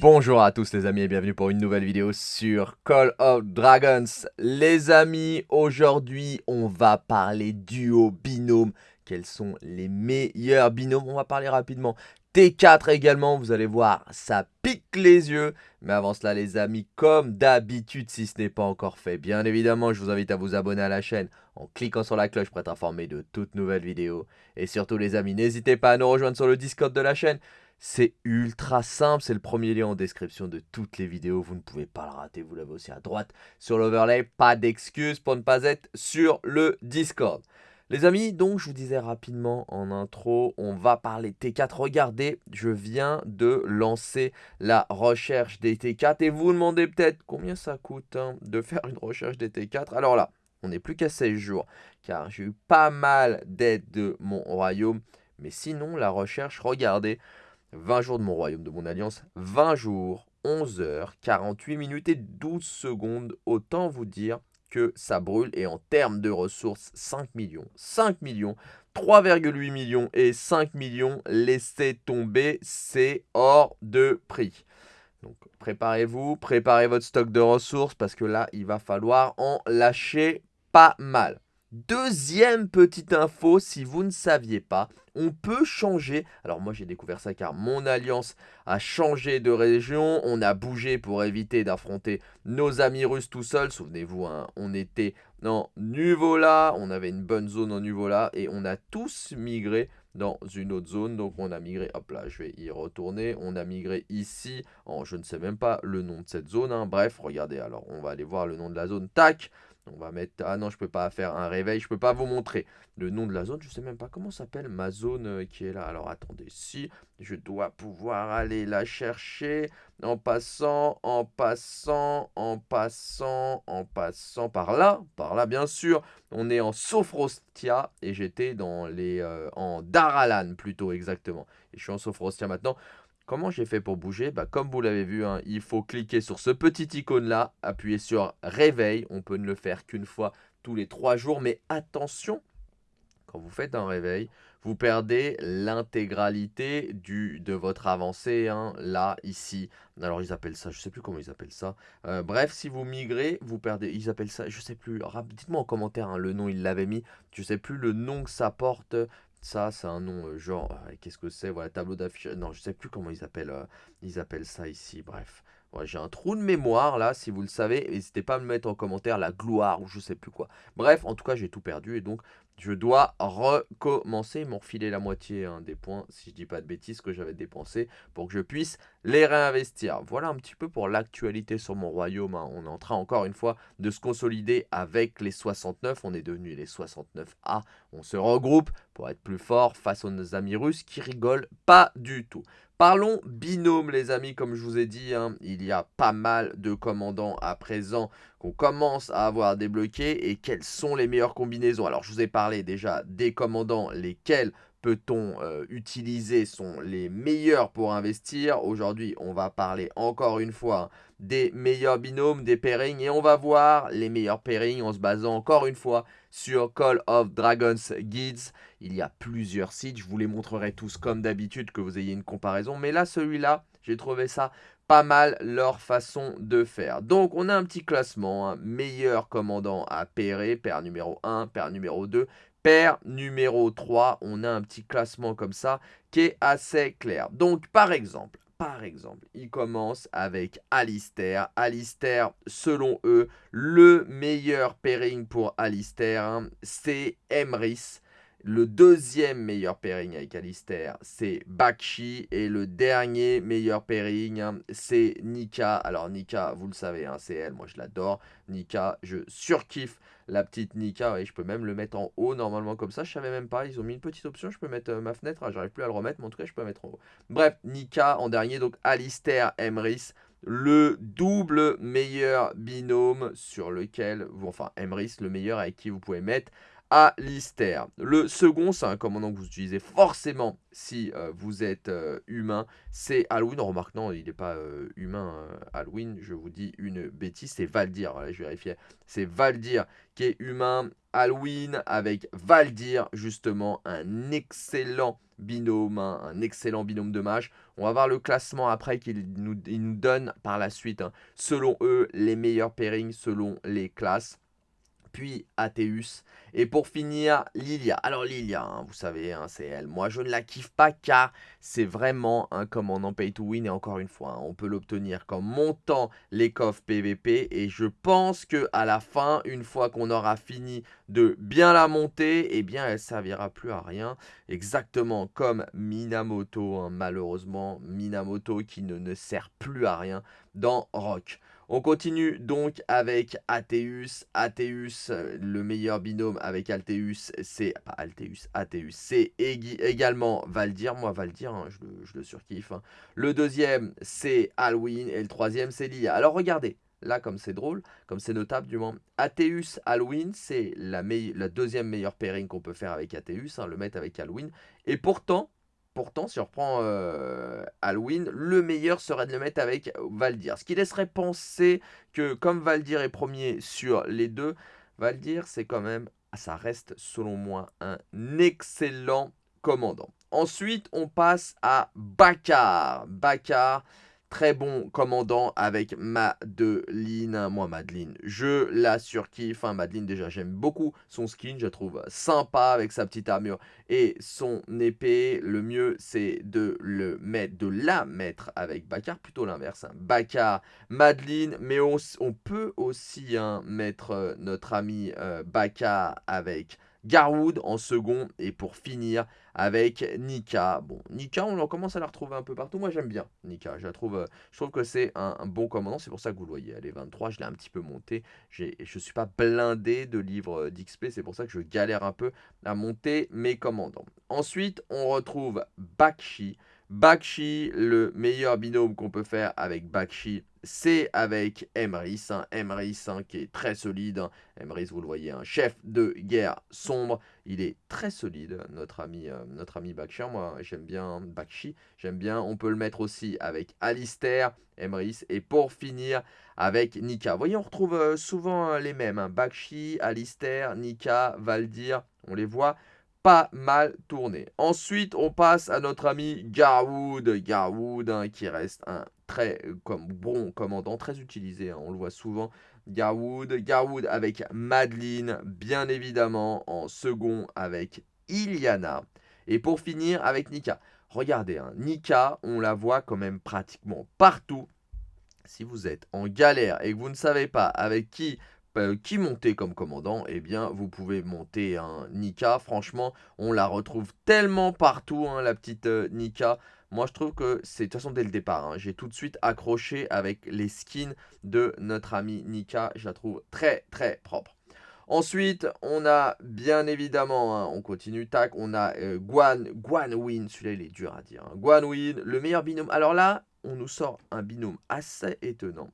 Bonjour à tous les amis et bienvenue pour une nouvelle vidéo sur Call of Dragons. Les amis, aujourd'hui on va parler duo, binôme. Quels sont les meilleurs binômes? On va parler rapidement. T4 également, vous allez voir, ça pique les yeux. Mais avant cela les amis, comme d'habitude, si ce n'est pas encore fait, bien évidemment, je vous invite à vous abonner à la chaîne en cliquant sur la cloche pour être informé de toutes nouvelles vidéos. Et surtout les amis, n'hésitez pas à nous rejoindre sur le Discord de la chaîne. C'est ultra simple, c'est le premier lien en description de toutes les vidéos, vous ne pouvez pas le rater, vous l'avez aussi à droite sur l'overlay, pas d'excuses pour ne pas être sur le Discord. Les amis, donc je vous disais rapidement en intro, on va parler T4. Regardez, je viens de lancer la recherche des T4 et vous vous demandez peut-être combien ça coûte hein, de faire une recherche des T4. Alors là, on n'est plus qu'à 16 jours car j'ai eu pas mal d'aide de mon royaume. Mais sinon, la recherche, regardez, 20 jours de mon royaume, de mon alliance, 20 jours, 11 heures, 48 minutes et 12 secondes. Autant vous dire que ça brûle. Et en termes de ressources, 5 millions. 5 millions, 3,8 millions et 5 millions. Laissez tomber, c'est hors de prix. Donc préparez-vous, préparez votre stock de ressources parce que là, il va falloir en lâcher pas mal. Deuxième petite info, si vous ne saviez pas, on peut changer. Alors moi j'ai découvert ça car mon alliance a changé de région. On a bougé pour éviter d'affronter nos amis russes tout seuls. Souvenez-vous, hein, on était en Nuvola, on avait une bonne zone en Nuvola et on a tous migré dans une autre zone. Donc on a migré, hop là, je vais y retourner. On a migré ici, je ne sais même pas le nom de cette zone. Hein. Bref, regardez, alors on va aller voir le nom de la zone. Tac on va mettre... Ah non, je peux pas faire un réveil. Je peux pas vous montrer le nom de la zone. Je sais même pas comment s'appelle ma zone euh, qui est là. Alors attendez, si je dois pouvoir aller la chercher en passant, en passant, en passant, en passant par là. Par là, bien sûr. On est en Sophrostia et j'étais dans les... Euh, en Daralan plutôt exactement. Et je suis en Sophrostia maintenant. Comment j'ai fait pour bouger? Bah, Comme vous l'avez vu, hein, il faut cliquer sur ce petit icône-là, appuyer sur réveil. On peut ne le faire qu'une fois tous les trois jours, mais attention, quand vous faites un réveil, vous perdez l'intégralité de votre avancée, hein, là, ici. Alors, ils appellent ça, je ne sais plus comment ils appellent ça. Euh, bref, si vous migrez, vous perdez, ils appellent ça, je ne sais plus, dites-moi en commentaire hein, le nom, ils l'avaient mis. Je ne sais plus le nom que ça porte, ça, c'est un nom euh, genre, euh, qu'est-ce que c'est Voilà, tableau d'affichage. Non, je sais plus comment ils appellent, euh, ils appellent ça ici. Bref, j'ai un trou de mémoire là, si vous le savez. N'hésitez pas à me mettre en commentaire la gloire ou je sais plus quoi. Bref, en tout cas, j'ai tout perdu et donc je dois recommencer. Refilé la moitié hein, des points, si je dis pas de bêtises, que j'avais dépensé pour que je puisse les réinvestir. Voilà un petit peu pour l'actualité sur mon royaume. Hein. On est en train encore une fois de se consolider avec les 69. On est devenu les 69A. On se regroupe pour être plus fort face aux amis russes qui rigolent pas du tout. Parlons binôme les amis, comme je vous ai dit, hein, il y a pas mal de commandants à présent qu'on commence à avoir débloqués et quelles sont les meilleures combinaisons. Alors je vous ai parlé déjà des commandants, lesquels peut-on euh, utiliser sont les meilleurs pour investir? Aujourd'hui, on va parler encore une fois des meilleurs binômes, des pairings, et on va voir les meilleurs pairings en se basant encore une fois sur Call of Dragons Guides. Il y a plusieurs sites, je vous les montrerai tous comme d'habitude que vous ayez une comparaison, mais là, celui-là, j'ai trouvé ça pas mal leur façon de faire. Donc, on a un petit classement, hein. meilleur commandant à pairer, paire numéro 1, paire numéro 2, paire numéro 3. On a un petit classement comme ça qui est assez clair. Donc, par exemple, par exemple, il commence avec Alistair. Alistair, selon eux, le meilleur pairing pour Alistair, hein, c'est Emrys. Le deuxième meilleur pairing avec Alistair, c'est Bakshi. Et le dernier meilleur pairing, hein, c'est Nika. Alors Nika, vous le savez, hein, c'est elle, moi je l'adore. Nika, je surkiffe la petite Nika. je peux même le mettre en haut normalement comme ça. Je savais même pas, ils ont mis une petite option, je peux mettre euh, ma fenêtre. Ah, j'arrive plus à le remettre, mais en tout cas je peux la mettre en haut. Bref, Nika en dernier, donc Alistair Emrys le double meilleur binôme sur lequel, enfin Emrys, le meilleur avec qui vous pouvez mettre Alistair. Le second, c'est un commandant que vous utilisez forcément si euh, vous êtes euh, humain, c'est Halloween. remarque, non, il n'est pas euh, humain, Halloween, je vous dis une bêtise, c'est Valdir, je vérifiais. C'est Valdir qui est humain, Halloween avec Valdir, justement, un excellent binôme, hein, un excellent binôme de mages. On va voir le classement après qu'il nous, nous donne par la suite, hein. selon eux, les meilleurs pairings selon les classes puis Athéus. Et pour finir, Lilia. Alors Lilia, hein, vous savez, hein, c'est elle. Moi, je ne la kiffe pas car c'est vraiment un commandant pay to win. Et encore une fois, hein, on peut l'obtenir comme montant les coffres PVP. Et je pense que à la fin, une fois qu'on aura fini de bien la monter, eh bien, elle servira plus à rien. Exactement comme Minamoto, malheureusement. Minamoto qui ne, ne sert plus à rien dans Rock. On continue donc avec Athéus. Athéus, le meilleur binôme avec Alteus, c'est... Pas Alteus, Athéus. C'est également Valdir. Moi, Valdir, hein, je, le, surkiffe. Hein. Le deuxième, c'est Halloween. Et le troisième, c'est Lia. Alors, regardez. Là, comme c'est drôle, comme c'est notable du moins. Athéus Halloween, c'est la, deuxième meilleure pairing qu'on peut faire avec Athéus, hein, le mettre avec Halloween. Et pourtant, Pourtant, si on reprend euh, Halloween, le meilleur serait de le mettre avec Valdir. Ce qui laisserait penser que comme Valdir est premier sur les deux, Valdir, c'est quand même, ça reste selon moi un excellent commandant. Ensuite, on passe à Bakar. Bakar, Très bon commandant avec Madeline. Moi, Madeline, je la surkiffe. Madeline, déjà, j'aime beaucoup son skin. Je la trouve sympa avec sa petite armure et son épée. Le mieux, c'est de le mettre, de la mettre avec Bakar. Plutôt l'inverse. Hein. Bakar, Madeline. Mais on, peut aussi hein, mettre euh, notre ami euh, Bakar avec Garwood en second. Et pour finir avec Nika. Bon, Nika, on commence à la retrouver un peu partout. Moi, j'aime bien Nika. Je, trouve, euh, je trouve que c'est un, bon commandant. C'est pour ça que vous le voyez. Elle est 23. Je l'ai un petit peu monté. Je ne suis pas blindé de livres euh, d'XP. C'est pour ça que je galère un peu à monter mes commandants. Ensuite, on retrouve Bakshi. Bakshi, le meilleur binôme qu'on peut faire avec Bakshi, c'est avec Emrys. Hein. Emrys hein, qui est très solide. Hein. Emrys, vous le voyez, un chef de guerre sombre. Il est très solide, notre ami, euh, notre ami Bakshi. Moi, j'aime bien Bakshi. J'aime bien. On peut le mettre aussi avec Alistair, Emrys. Et pour finir, avec Nika. Vous voyez, on retrouve euh, souvent euh, les mêmes. Bakshi, Alistair, Nika, Valdir. On les voit pas mal tourné. Ensuite, on passe à notre ami Garwood. Garwood, hein, qui reste un très euh, bon commandant, très utilisé, hein, on le voit souvent. Garwood, Garwood avec Madeline, bien évidemment, en second avec Iliana. Et pour finir, avec Nika. Regardez, hein, Nika, on la voit quand même pratiquement partout. Si vous êtes en galère et que vous ne savez pas avec qui euh, qui montait comme commandant, eh bien, vous pouvez monter un Nika. Franchement, on la retrouve tellement partout, hein, la petite euh, Nika. Moi, je trouve que c'est, de toute façon, dès le départ, hein, j'ai tout de suite accroché avec les skins de notre ami Nika. Je la trouve très, très propre. Ensuite, on a bien évidemment, hein, on continue, tac, on a euh, Guan, Guan Win, celui-là il est dur à dire. Guan Win, le meilleur binôme. Alors là, on nous sort un binôme assez étonnant.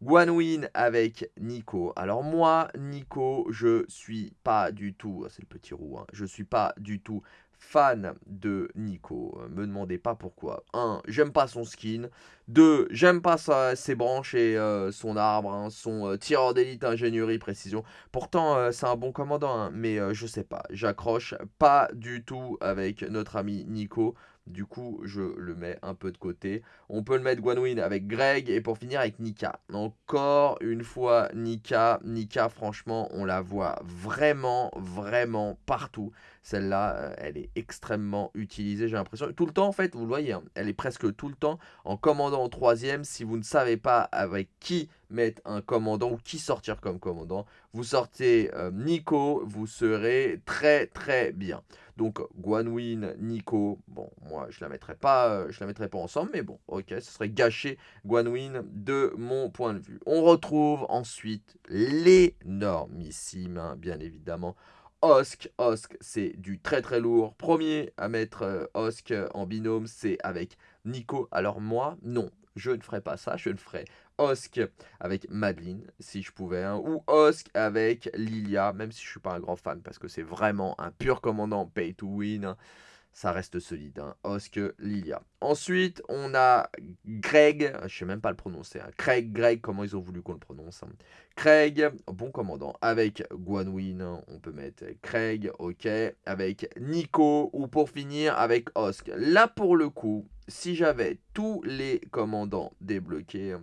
Guanwin avec Nico. Alors moi, Nico, je suis pas du tout, c'est le petit roux, hein, je suis pas du tout fan de Nico. Me demandez pas pourquoi. 1. J'aime pas son skin. 2. J'aime pas ses branches et euh, son arbre. Hein, son euh, tireur d'élite, ingénierie, précision. Pourtant, euh, c'est un bon commandant. Hein, mais je sais pas. J'accroche pas du tout avec notre ami Nico. Du coup, je le mets un peu de côté. On peut le mettre Guanwin avec Greg et pour finir avec Nika. Encore une fois, Nika. Nika, franchement, on la voit vraiment, vraiment partout. Celle-là, euh, elle est extrêmement utilisée, j'ai l'impression. Tout le temps, en fait, vous le voyez, hein, elle est presque tout le temps en commandant en troisième. Si vous ne savez pas avec qui mettre un commandant ou qui sortir comme commandant, vous sortez euh, Nico, vous serez très très bien. Donc Guanwin, Nico, bon, moi je la mettrai pas, euh, je la mettrai pas ensemble, mais bon, ok, ce serait gâcher Guanwin de mon point de vue. On retrouve ensuite l'énormissime, hein, bien évidemment, Osk. Osk, c'est du très très lourd. Premier à mettre euh, Osk en binôme, c'est avec Nico. Alors moi, non, je ne ferai pas ça. Je ne ferai Osk avec Madeline, si je pouvais, hein, ou Osk avec Lilia, même si je suis pas un grand fan, parce que c'est vraiment un pur commandant pay to win. Hein ça reste solide. Hein. Osk, Lilia. Ensuite, on a Greg, je sais même pas le prononcer. Hein. Craig, Greg, comment ils ont voulu qu'on le prononce. Craig, bon commandant. Avec Guanwin, on peut mettre Craig, ok. Avec Nico, ou pour finir, avec Osk. Là, pour le coup, si j'avais tous les commandants débloqués,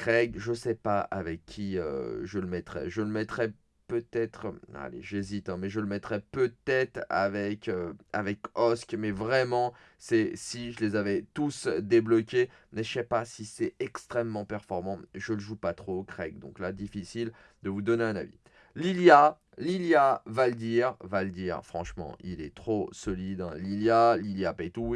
Craig, je sais pas avec qui euh, je le mettrais. Je le mettrais peut-être, allez j'hésite, hein, mais je le mettrais peut-être avec, euh, avec Osk, mais vraiment, c'est si je les avais tous débloqués, mais je sais pas si c'est extrêmement performant, je le joue pas trop, Craig, donc là, difficile de vous donner un avis. Lilia, Lilia, Valdir, Valdir, franchement, il est trop solide, hein. Lilia, Lilia Pay to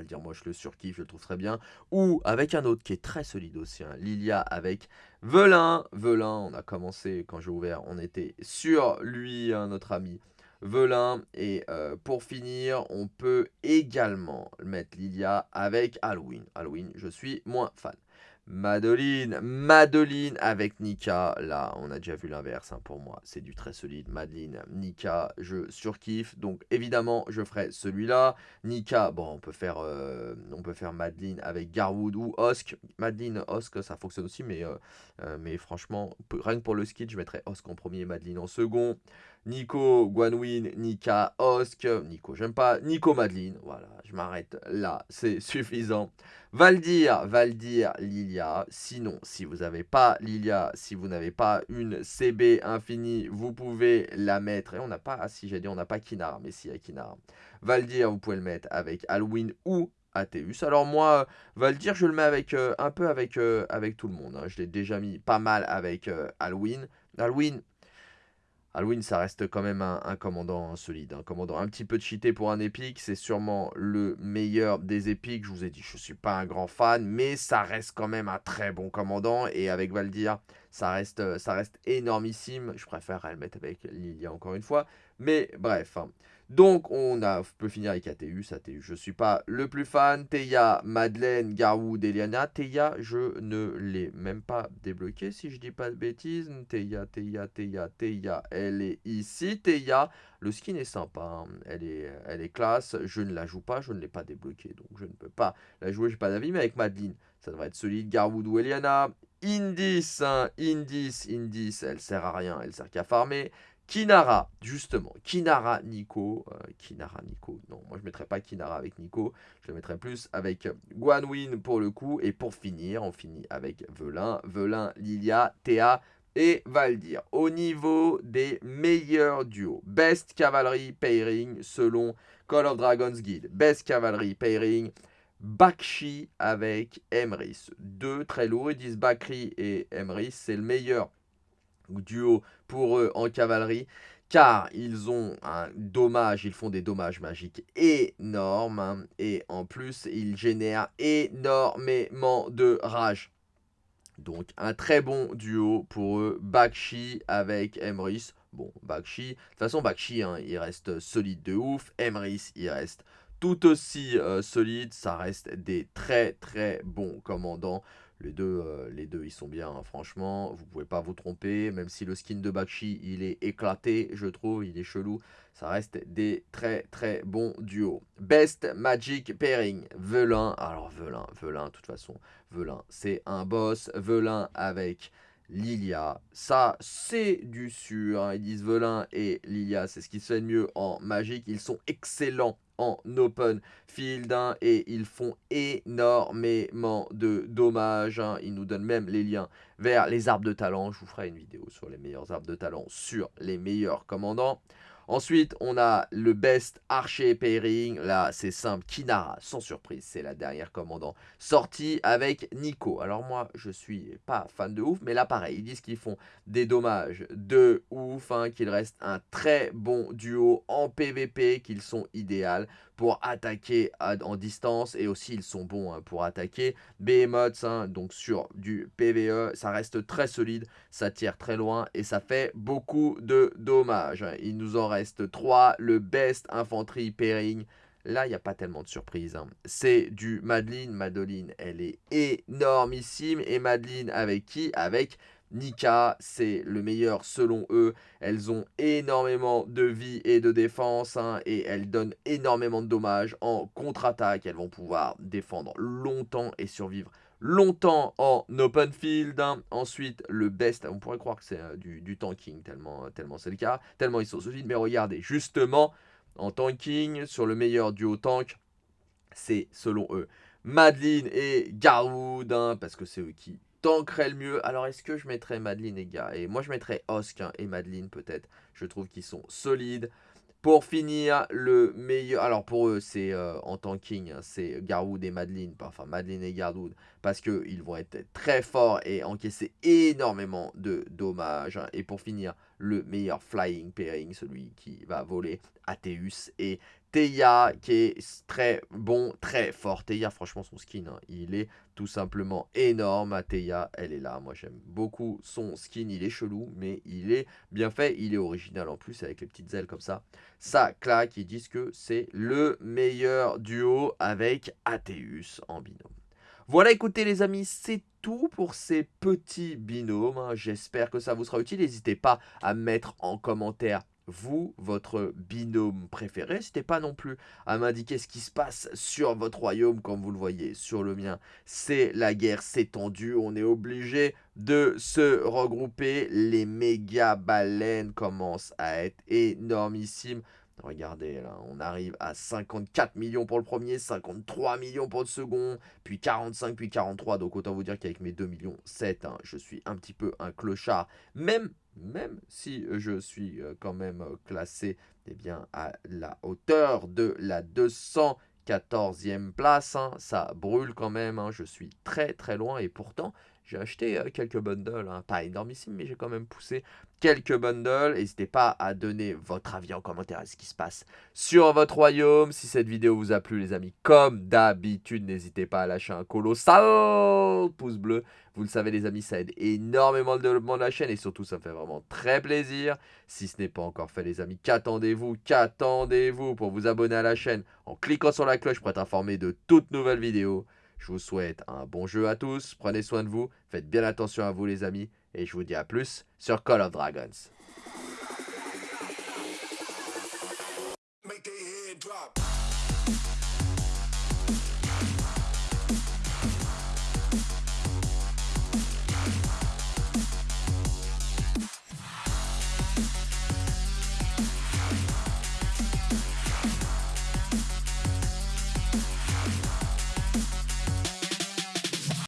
le dire, moi je le surkiffe, je le trouve très bien. Ou avec un autre qui est très solide aussi, hein, Lilia avec Velin. Velin, on a commencé quand j'ai ouvert, on était sur lui, hein, notre ami Velin. Et euh, pour finir, on peut également mettre Lilia avec Halloween. Halloween, je suis moins fan. Madeline, Madeline avec Nika. Là, on a déjà vu l'inverse hein, pour moi. C'est du très solide. Madeline, Nika, je surkiffe. Donc, évidemment, je ferai celui-là. Nika, bon, on peut faire, euh, on peut faire Madeline avec Garwood ou Osk. Madeline, Osk, ça fonctionne aussi, mais, euh, euh, franchement, rien que pour le skit, je mettrais Osk en premier, Madeline en second. Nico, Guanwin, Nika, Osk. Nico, j'aime pas. Nico, Madeline. Voilà, je m'arrête là. C'est suffisant. Valdir, Valdir, Lilia. Sinon, si vous n'avez pas Lilia, si vous n'avez pas une CB infinie, vous pouvez la mettre. Et on n'a pas, ah si j'ai dit on n'a pas Kinar, mais si il y a Kinar. Valdir, vous pouvez le mettre avec Halloween ou Athéus. Alors moi, Valdir, je le mets avec euh, un peu avec, euh, avec tout le monde. Hein. Je l'ai déjà mis pas mal avec euh, Halloween. Halloween, Halloween, ça reste quand même un, commandant solide. Un commandant un petit peu cheaté pour un épique. C'est sûrement le meilleur des épiques. Je vous ai dit, je ne suis pas un grand fan, mais ça reste quand même un très bon commandant. Et avec Valdir, ça reste, ça reste énormissime. Je préfère le mettre avec Lilia encore une fois. Mais bref, hein. Donc, on, a, peut finir avec Athéus. Athéus, je ne suis pas le plus fan. Théa, Madeleine, Garwood, Eliana. Théa, je ne l'ai même pas débloqué, si je dis pas de bêtises. Théa, Théa, Théa, Théa, elle est ici. Théa, le skin est sympa. Hein. Elle, est, classe. Je ne la joue pas, je ne l'ai pas débloqué. Donc, je ne peux pas la jouer, je n'ai pas d'avis. Mais avec Madeleine, ça devrait être solide. Garwood ou Eliana. Indis, hein. Indis, Indis, elle sert à rien, elle sert qu'à farmer. Kinara, justement. Kinara Nico. Euh, Kinara Nico. Non, moi je ne mettrais pas Kinara avec Nico. Je le mettrais plus avec Guanwin pour le coup. Et pour finir, on finit avec Velin. Velin, Lilia, Théa et Valdir. Au niveau des meilleurs duos. Best Cavalry Pairing selon Call of Dragons Guide. Best Cavalry Pairing. Bakshi avec Emrys. Deux très lourds. Ils disent Bakri et Emrys. C'est le meilleur duo pour eux en cavalerie car ils ont un dommage, ils font des dommages magiques énormes, hein, et en plus, ils génèrent énormément de rage. Donc, un très bon duo pour eux, Bakshi avec Emrys. Bon, Bakshi, de toute façon, Bakshi, hein, il reste solide de ouf, Emrys, il reste tout aussi euh, solide, ça reste des très très bons commandants. Les deux, euh, les deux, ils sont bien, hein, franchement. Vous pouvez pas vous tromper. Même si le skin de Bakshi, il est éclaté, je trouve. Il est chelou. Ça reste des très, très bons duos. Best Magic Pairing. Velin. Alors, Velin, Velin, de toute façon. Velin, c'est un boss. Velin avec Lilia. Ça, c'est du sûr. Hein. Ils disent Velin et Lilia, c'est ce qui se fait de mieux en magique. Ils sont excellents en open field hein, et ils font énormément de dommages. Hein. Ils nous donnent même les liens vers les arbres de talent. Je vous ferai une vidéo sur les meilleurs arbres de talent, sur les meilleurs commandants. Ensuite, on a le best archer pairing. Là, c'est simple. Kinara, sans surprise, c'est la dernière commandant sortie avec Nico. Alors moi, je suis pas fan de ouf, mais là, pareil, ils disent qu'ils font des dommages de ouf, hein, qu'il reste un très bon duo en PVP, qu'ils sont idéaux pour attaquer en distance et aussi ils sont bons hein, pour attaquer. Behemoths, hein, donc sur du PVE, ça reste très solide, ça tire très loin et ça fait beaucoup de dommages. Il nous en reste 3, le best infanterie pairing là, il n'y a pas tellement de surprises. Hein. C'est du Madeline. Madeline, elle est énormissime. Et Madeline, avec qui? Avec Nika, c'est le meilleur selon eux. Elles ont énormément de vie et de défense hein, et elles donnent énormément de dommages en contre-attaque. Elles vont pouvoir défendre longtemps et survivre longtemps en open field. Hein. Ensuite, le best, on pourrait croire que c'est euh, du, tanking, tellement, tellement c'est le cas, tellement ils sont solides. Mais regardez, justement, en tanking, sur le meilleur duo tank, c'est selon eux Madeline et Garwood, hein, parce que c'est eux qui tankerait le mieux. Alors, est-ce que je mettrais Madeline et Gars Et moi, je mettrais Osk et Madeline, peut-être. Je trouve qu'ils sont solides. Pour finir, le meilleur... Alors, pour eux, c'est euh, en tanking, hein, c'est Garwood et Madeline. Enfin, Madeline et Garwood. Parce qu'ils vont être très forts et encaisser énormément de dommages. Hein. Et pour finir, le meilleur flying pairing, celui qui va voler, Athéus et Teia qui est très bon, très fort. Teia, franchement, son skin, hein, il est tout simplement énorme. Teia, elle est là. Moi, j'aime beaucoup son skin. Il est chelou, mais il est bien fait. Il est original en plus, avec les petites ailes comme ça. Ça claque. Ils disent que c'est le meilleur duo avec Athéus en binôme. Voilà, écoutez les amis, c'est tout pour ces petits binômes. Hein. J'espère que ça vous sera utile. N'hésitez pas à mettre en commentaire vous, votre binôme préféré. N'hésitez pas non plus à m'indiquer ce qui se passe sur votre royaume, comme vous le voyez sur le mien. C'est la guerre, c'est tendu, on est obligé de se regrouper. Les méga baleines commencent à être énormissimes. Regardez, là, on arrive à 54 millions pour le premier, 53 millions pour le second, puis 45, puis 43. Donc autant vous dire qu'avec mes 2 millions 7, hein, je suis un petit peu un clochard. Même, même si je suis euh, quand même euh, classé eh bien, à la hauteur de la 214e place. Hein, ça brûle quand même, hein, je suis très très loin et pourtant j'ai acheté euh, quelques bundles, hein. pas énormissime, mais j'ai quand même poussé quelques bundles. N'hésitez pas à donner votre avis en commentaire à ce qui se passe sur votre royaume. Si cette vidéo vous a plu, les amis, comme d'habitude, n'hésitez pas à lâcher un colossal pouce bleu. Vous le savez, les amis, ça aide énormément le développement de la chaîne et surtout, ça me fait vraiment très plaisir. Si ce n'est pas encore fait, les amis, qu'attendez-vous Qu'attendez-vous pour vous abonner à la chaîne en cliquant sur la cloche pour être informé de toutes nouvelles vidéos je vous souhaite un bon jeu à tous, prenez soin de vous, faites bien attention à vous les amis, et je vous dis à plus sur Call of Dragons.